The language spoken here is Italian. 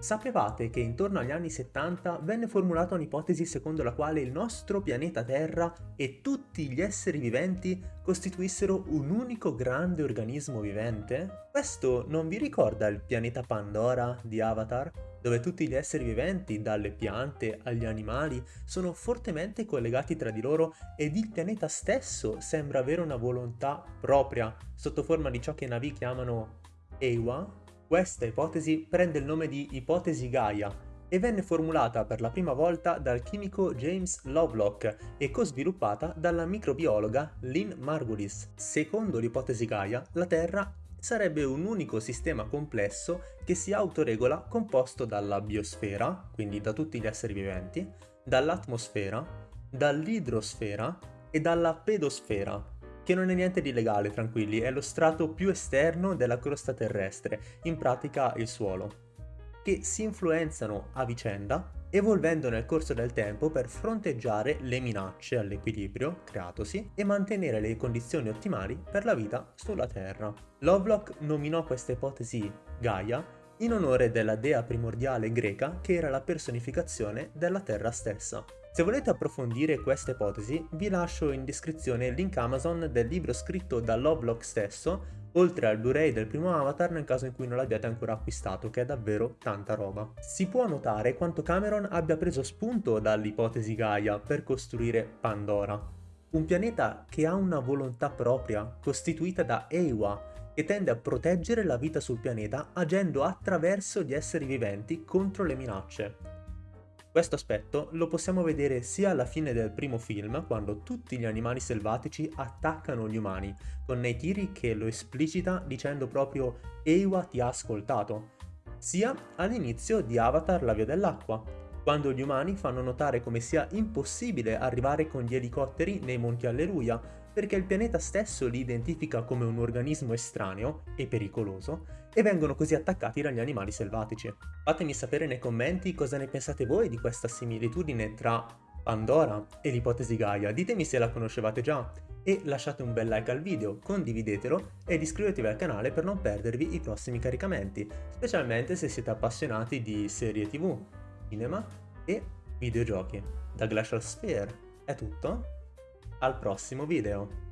Sapevate che intorno agli anni 70 venne formulata un'ipotesi secondo la quale il nostro pianeta Terra e tutti gli esseri viventi costituissero un unico grande organismo vivente? Questo non vi ricorda il pianeta Pandora di Avatar? dove tutti gli esseri viventi, dalle piante agli animali, sono fortemente collegati tra di loro ed il pianeta stesso sembra avere una volontà propria, sotto forma di ciò che i Navi chiamano Ewa, questa ipotesi prende il nome di ipotesi Gaia e venne formulata per la prima volta dal chimico James Lovelock e co-sviluppata dalla microbiologa Lynn Margulis. Secondo l'ipotesi Gaia, la Terra sarebbe un unico sistema complesso che si autoregola composto dalla biosfera, quindi da tutti gli esseri viventi, dall'atmosfera, dall'idrosfera e dalla pedosfera, che non è niente di legale, tranquilli, è lo strato più esterno della crosta terrestre, in pratica il suolo, che si influenzano a vicenda, evolvendo nel corso del tempo per fronteggiare le minacce all'equilibrio creatosi e mantenere le condizioni ottimali per la vita sulla Terra. Lovelock nominò questa ipotesi Gaia in onore della dea primordiale greca che era la personificazione della Terra stessa. Se volete approfondire questa ipotesi, vi lascio in descrizione il link Amazon del libro scritto da Lovelock stesso, oltre al Blu-ray del primo Avatar nel caso in cui non l'abbiate ancora acquistato, che è davvero tanta roba. Si può notare quanto Cameron abbia preso spunto dall'ipotesi Gaia per costruire Pandora, un pianeta che ha una volontà propria, costituita da Ewa, che tende a proteggere la vita sul pianeta agendo attraverso gli esseri viventi contro le minacce. Questo aspetto lo possiamo vedere sia alla fine del primo film, quando tutti gli animali selvatici attaccano gli umani, con Neytiri che lo esplicita dicendo proprio Ewa ti ha ascoltato, sia all'inizio di Avatar la via dell'acqua, quando gli umani fanno notare come sia impossibile arrivare con gli elicotteri nei Monti Alleluia, perché il pianeta stesso li identifica come un organismo estraneo e pericoloso e vengono così attaccati dagli animali selvatici. Fatemi sapere nei commenti cosa ne pensate voi di questa similitudine tra Pandora e l'ipotesi Gaia, ditemi se la conoscevate già e lasciate un bel like al video, condividetelo ed iscrivetevi al canale per non perdervi i prossimi caricamenti, specialmente se siete appassionati di serie tv, cinema e videogiochi. Da Glacial Sphere è tutto, al prossimo video!